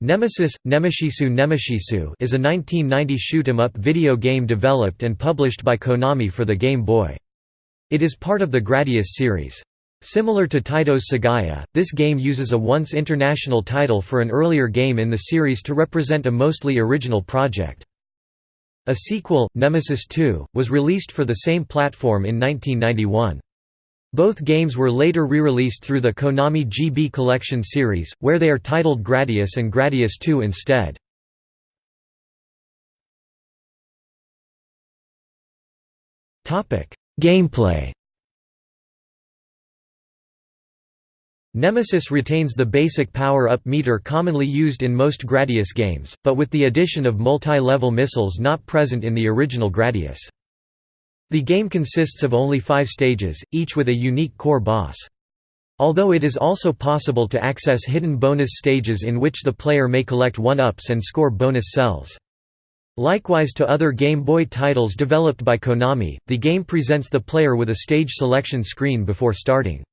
Nemesis – Nemeshisu Nemeshisu is a 1990 shoot-'em-up video game developed and published by Konami for the Game Boy. It is part of the Gradius series. Similar to Taito's Sagaia, this game uses a once international title for an earlier game in the series to represent a mostly original project. A sequel, Nemesis 2, was released for the same platform in 1991. Both games were later re-released through the Konami GB Collection series, where they are titled Gradius and Gradius 2 instead. Gameplay Nemesis retains the basic power-up meter commonly used in most Gradius games, but with the addition of multi-level missiles not present in the original Gradius. The game consists of only five stages, each with a unique core boss. Although it is also possible to access hidden bonus stages in which the player may collect one-ups and score bonus cells. Likewise to other Game Boy titles developed by Konami, the game presents the player with a stage selection screen before starting.